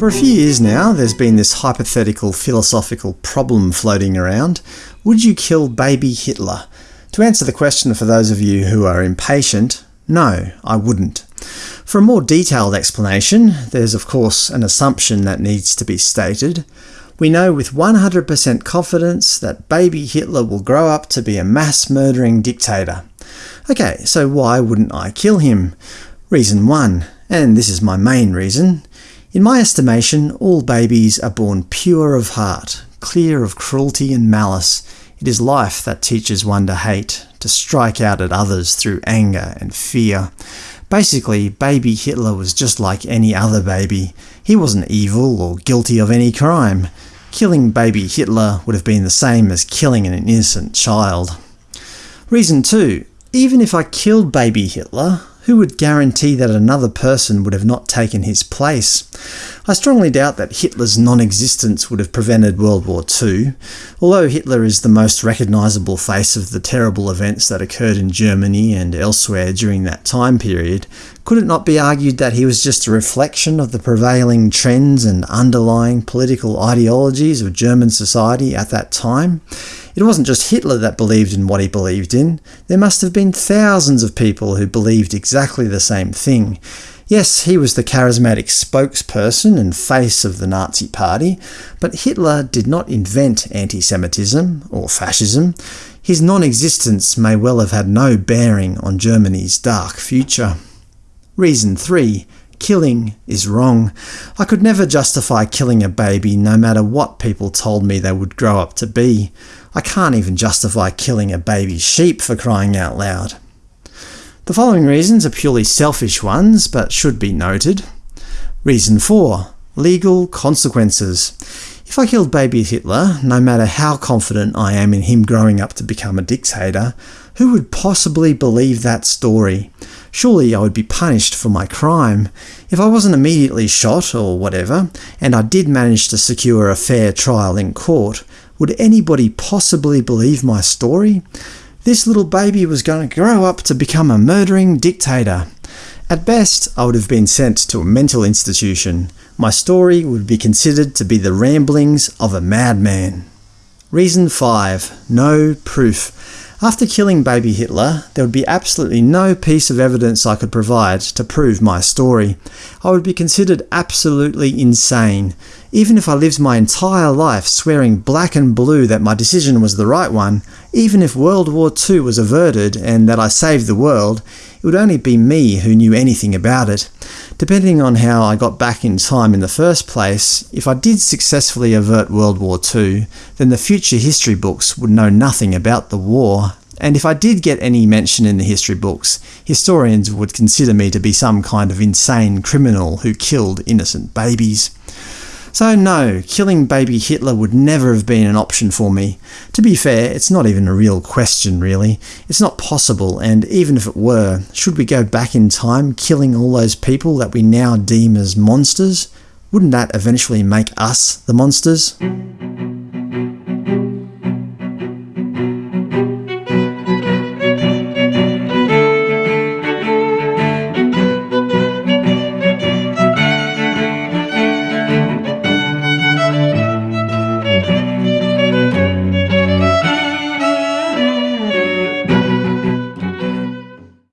For a few years now, there's been this hypothetical philosophical problem floating around. Would you kill baby Hitler? To answer the question for those of you who are impatient, no, I wouldn't. For a more detailed explanation, there's of course an assumption that needs to be stated. We know with 100% confidence that baby Hitler will grow up to be a mass-murdering dictator. Okay, so why wouldn't I kill him? Reason 1, and this is my main reason. In my estimation, all babies are born pure of heart, clear of cruelty and malice. It is life that teaches one to hate, to strike out at others through anger and fear. Basically, baby Hitler was just like any other baby. He wasn't evil or guilty of any crime. Killing baby Hitler would have been the same as killing an innocent child. Reason 2. Even if I killed baby Hitler, who would guarantee that another person would have not taken his place? I strongly doubt that Hitler's non-existence would have prevented World War II. Although Hitler is the most recognisable face of the terrible events that occurred in Germany and elsewhere during that time period, could it not be argued that he was just a reflection of the prevailing trends and underlying political ideologies of German society at that time? It wasn't just Hitler that believed in what he believed in. There must have been thousands of people who believed exactly the same thing. Yes, he was the charismatic spokesperson and face of the Nazi Party, but Hitler did not invent anti-Semitism or fascism. His non-existence may well have had no bearing on Germany's dark future. Reason 3. Killing is wrong. I could never justify killing a baby no matter what people told me they would grow up to be. I can't even justify killing a baby sheep for crying out loud. The following reasons are purely selfish ones, but should be noted. Reason 4. Legal consequences. If I killed baby Hitler, no matter how confident I am in him growing up to become a dictator, who would possibly believe that story? Surely I would be punished for my crime. If I wasn't immediately shot, or whatever, and I did manage to secure a fair trial in court, would anybody possibly believe my story? This little baby was going to grow up to become a murdering dictator. At best, I would have been sent to a mental institution. My story would be considered to be the ramblings of a madman. Reason 5. No proof. After killing baby Hitler, there would be absolutely no piece of evidence I could provide to prove my story. I would be considered absolutely insane. Even if I lived my entire life swearing black and blue that my decision was the right one, even if World War II was averted and that I saved the world, it would only be me who knew anything about it. Depending on how I got back in time in the first place, if I did successfully avert World War II, then the future history books would know nothing about the war. And if I did get any mention in the history books, historians would consider me to be some kind of insane criminal who killed innocent babies. So no, killing baby Hitler would never have been an option for me. To be fair, it's not even a real question really. It's not possible, and even if it were, should we go back in time killing all those people that we now deem as monsters? Wouldn't that eventually make us the monsters?